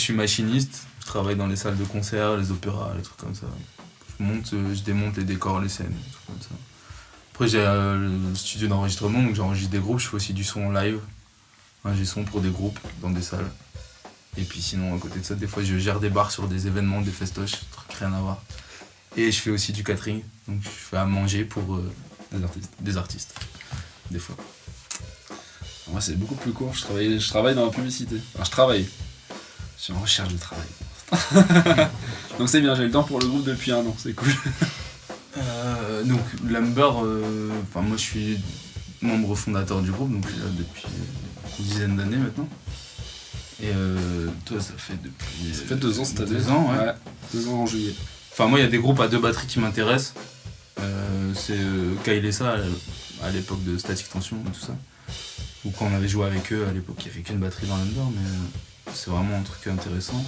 je suis machiniste, je travaille dans les salles de concert, les opéras, les trucs comme ça. Je monte, euh, je démonte les décors, les scènes, des trucs comme ça. Après j'ai euh, le studio d'enregistrement, donc j'enregistre des groupes, je fais aussi du son live. J'ai son pour des groupes dans des salles. Et puis sinon, à côté de ça, des fois je gère des bars sur des événements, des festoches, trucs rien à voir. Et je fais aussi du catering, donc je fais à manger pour euh, Des artistes. des artistes, des fois. Moi, c'est beaucoup plus court. Je travaille, je travaille dans la publicité. Enfin, je travaille. Je suis en recherche de travail. Donc c'est bien, j'ai le temps pour le groupe depuis un an, c'est cool. Euh, donc Lumber, euh, moi je suis membre fondateur du groupe, donc je suis là depuis une dizaine d'années maintenant. Et euh, toi ça fait depuis... Ça fait deux ans cette année. Deux ans, ouais. Deux ans en juillet. Enfin moi il y a des groupes à deux batteries qui m'intéressent. Euh, c'est euh, Kyle et ça à- l'époque de Static Tension et tout ça. Ou quand on avait joué avec eux à l'époque il n'y avait qu'une batterie dans Lumber mais euh, c'est vraiment un truc intéressant.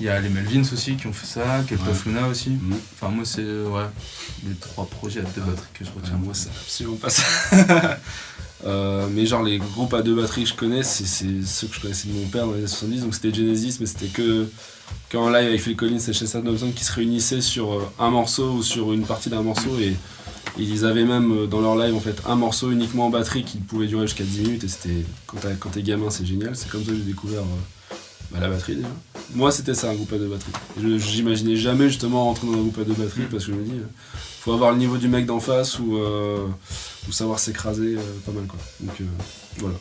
Il y a les Melvins aussi qui ont fait ça, Keltoff Luna aussi. Mhm. Enfin moi c'est ouais, les trois projets à deux batteries que je retiens. Tiens, moi, c'est absolument pas ça. Euh, mais genre, les groupes à deux batteries que je connais, c'est ceux que je connaissais de mon père dans les années 70. Donc c'était Genesis, mais c'était que, que en live avec Phil Collins et Chester Thompson qui se réunissaient sur euh, un morceau ou sur une partie d'un morceau. Et ils avaient même euh, dans leur live en fait un morceau uniquement en batterie qui pouvait durer jusqu'à 10 minutes. Et c'était quand t'es gamin, c'est génial. C'est comme ça que j'ai découvert euh, bah, la batterie déjà. Moi, c'était ça, un groupe à deux batteries. J'imaginais jamais justement rentrer dans un groupe à deux batteries parce que je me dis, euh, faut avoir le niveau du mec d'en face ou, euh, ou savoir s'écraser euh, pas mal quoi. Donc voilà.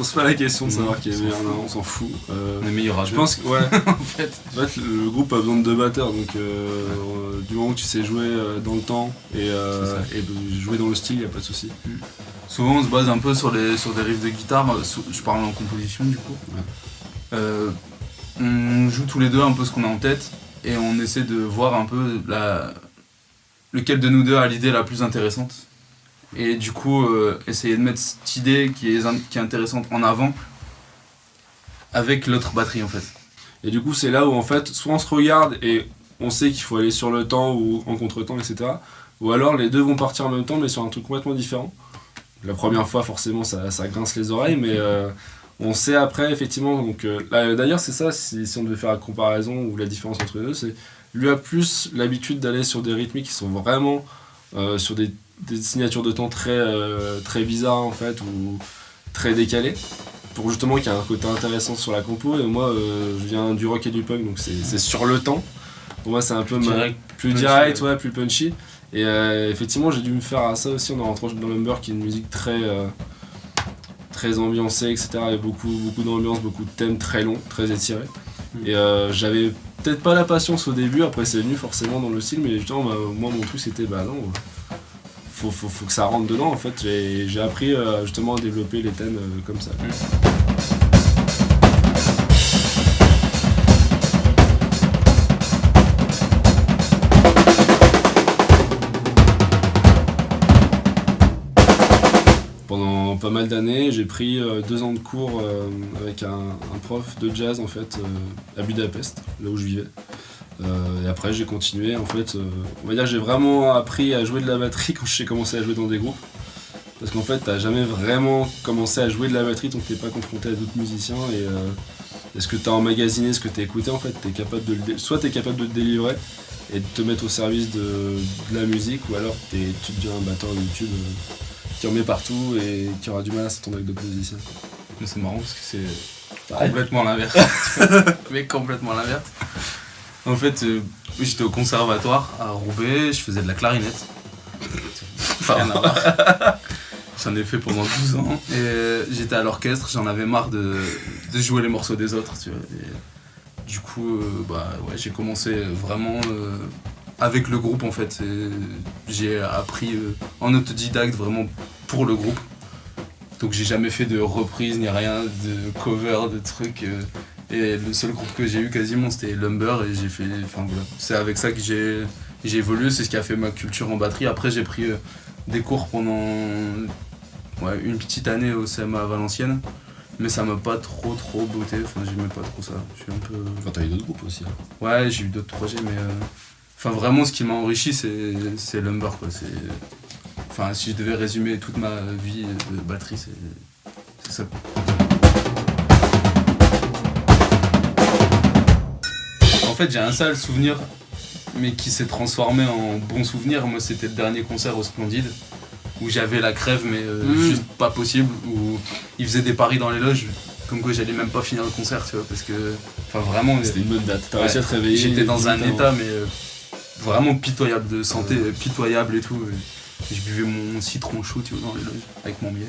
Pose pas la question de savoir qui est meilleur, non, on s'en fout. Euh, On est meilleur à je pense que ouais, en fait. en fait, le groupe a besoin de deux batteurs, donc euh, euh, du moment que tu sais jouer dans le temps et, jouer dans le style, y a pas de souci. Souvent on se base un peu sur, les, sur des riffs de guitare, je parle en composition du coup. Ouais. On joue tous les deux un peu ce qu'on a en tête et on essaie de voir un peu la, lequel de nous deux a l'idée la plus intéressante. Et du coup, euh, essayer de mettre cette idée qui est, qui est intéressante en avant avec l'autre batterie en fait. Et du coup, c'est là où en fait, soit on se regarde et on sait qu'il faut aller sur le temps ou en contre-temps, etc. Ou alors les deux vont partir en même temps, mais sur un truc complètement différent. La première fois, forcément, ça, ça grince les oreilles, mais euh, on sait après, effectivement. Donc, euh, D'ailleurs, c'est ça, si, on devait faire la comparaison ou la différence entre les deux, c'est lui a plus l'habitude d'aller sur des rythmiques qui sont vraiment sur des, des signatures de temps très, euh, très bizarres, en fait, ou très décalées pour justement qu'il y ait un côté intéressant sur la compo et moi euh, je viens du rock et du punk donc c'est sur le temps pour moi c'est un peu ma- plus punchy, direct ouais. plus punchy et euh, effectivement j'ai dû me faire à ça aussi en rentrant dans Lumber qui est une musique très euh, très ambiancée etc il y a beaucoup beaucoup d'ambiance beaucoup de thèmes très longs très étirés Mm. et euh, j'avais peut-être pas la patience au début après c'est venu forcément dans le style mais justement moi mon truc c'était bah non euh, faut, faut, faut que ça rentre dedans en fait. J'ai j'ai appris euh, justement à développer les thèmes euh, comme ça pas mal d'années, j'ai pris euh, deux ans de cours euh, avec un, prof de jazz en fait euh, à Budapest, là où je vivais. Et après j'ai continué en fait, on va dire j'ai vraiment appris à jouer de la batterie quand j'ai commencé à jouer dans des groupes. Parce qu'en fait t'as jamais vraiment commencé à jouer de la batterie tant que t'es pas confronté à d'autres musiciens et euh, est-ce que t'as emmagasiné ce que t'as écouté en fait, t'es capable de le soit t'es capable de te délivrer et de te mettre au service de, de la musique ou alors tu deviens un batteur YouTube qui en met partout et qui aura du mal à s'entendre avec d'autres musiciens. Mais c'est marrant parce que c'est Ouais. complètement l'inverse. Mais complètement l'inverse. En fait, euh, j'étais au conservatoire à Roubaix, je faisais de la clarinette. Rien à voir. J'en ai fait pendant 12 ans. Et euh, j'étais à l'orchestre, j'en avais marre de, de jouer les morceaux des autres. Tu vois. Et du coup, euh, bah, ouais, j'ai commencé vraiment euh, avec le groupe en fait. J'ai appris euh, en autodidacte vraiment pour le groupe. Donc j'ai jamais fait de reprise ni rien, de cover, de trucs. euh, et le seul groupe que j'ai eu quasiment c'était Lumber et j'ai fait. Enfin voilà. C'est avec ça que j'ai j'ai évolué, c'est ce qui a fait ma culture en batterie. Après j'ai pris euh, des cours pendant ouais, une petite année au CMA à Valenciennes. Mais ça m'a pas trop trop beauté, enfin j'aimais pas trop ça. Je suis un peu. Enfin, t'as eu d'autres groupes aussi. hein. Ouais, j'ai eu d'autres projets, mais. euh, Enfin, vraiment, ce qui m'a enrichi, c'est Lumber, quoi. Enfin, si je devais résumer toute ma vie de batterie, c'est ça. En fait, j'ai un sale souvenir, mais qui s'est transformé en bon souvenir. Moi, c'était le dernier concert au Splendide, où j'avais la crève, mais euh, Mhm. juste pas possible, où ils faisaient des paris dans les loges, comme quoi j'allais même pas finir le concert, tu vois, parce que. Enfin, vraiment. C'était une bonne date. T'as Ouais. réussi à te réveiller. J'étais dans un état mais euh, vraiment pitoyable de santé, pitoyable et tout. Et je buvais mon citron chaud tu vois, dans les loges avec mon miel.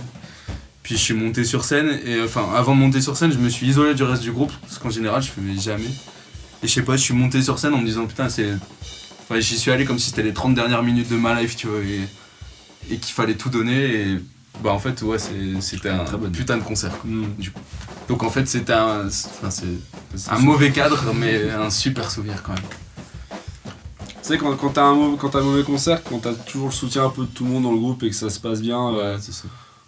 Puis je suis monté sur scène et euh, enfin avant de monter sur scène je me suis isolé du reste du groupe parce qu'en général je faisais jamais. Et je sais pas, je suis monté sur scène en me disant putain c'est. Enfin j'y suis allé comme si c'était les 30 dernières minutes de ma life tu vois et, et qu'il fallait tout donner et bah en fait ouais c'était un Très putain de concert. quoi. Hmm. Donc en fait c'était un. Enfin C'est un mauvais cadre mais un super souvenir quand même. Tu sais, quand, quand t'as un, mauvais- quand t'as un mauvais concert, quand t'as toujours le soutien un peu de tout le monde dans le groupe et que ça se passe bien, euh, ça.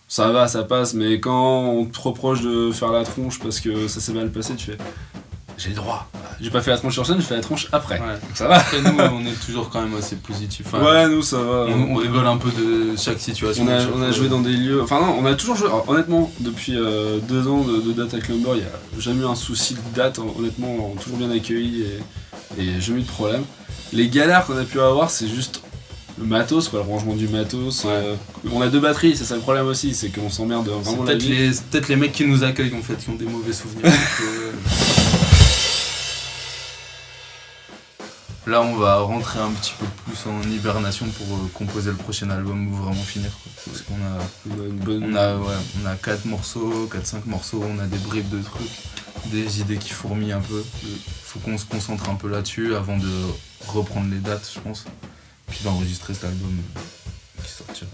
ça va, ça passe. Mais quand on te reproche de faire la tronche parce que ça s'est mal passé, tu fais J'ai le droit. J'ai pas fait la tronche sur scène, j'ai fait la tronche après. Ouais. Ça va Après, nous, on est toujours quand même assez positif. Enfin, Ouais, nous ça va. on, on rigole un peu de chaque situation. On a, on joué dans des lieux. Enfin, non, on a toujours joué. alors, honnêtement, depuis euh, deux ans de, de date avec Lumber, il n'y a jamais eu un souci de date. Honnêtement, on est toujours bien accueillis et, et jamais eu de problème. Les galères qu'on a pu avoir, c'est juste le matos, quoi, le rangement du matos. euh, on a deux batteries, c'est ça le problème aussi, c'est qu'on s'emmerde vraiment peut-être les, c'est peut-être les mecs qui nous accueillent en fait, qui ont des mauvais souvenirs. Euh, Là, on va rentrer un petit peu plus en hibernation pour euh, composer le prochain album ou vraiment finir. quoi. Parce qu'on a, On a une bonne. on a, ouais, on a 4 morceaux, 4-5 morceaux, on a des bribes de trucs, des idées qui fourmillent un peu. faut qu'on se concentre un peu là-dessus avant de reprendre les dates, je pense. Puis d'enregistrer cet album euh, qui sortira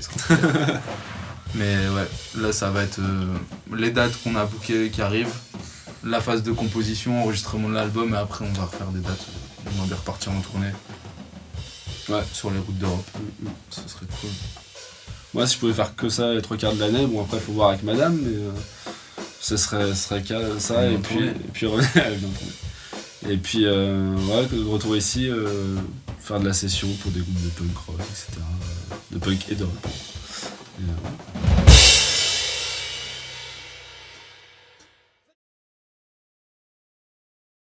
sortira. Mais ouais, là ça va être euh, les dates qu'on a bookées qui arrivent, la phase de composition, enregistrement de l'album, et après on va refaire des dates. On va bien repartir en tournée. Ouais. Sur les routes d'Europe. Ce serait cool. Moi, si je pouvais faire que ça les trois quarts de l'année, bon, après, faut voir avec madame, mais euh, ce serait, serait ça, et puis, tourner. et puis revenir. Et puis, euh, ouais, de retour ici, euh, faire de la session pour des groupes de punk rock, etc. euh, De punk et de rock. Et, euh,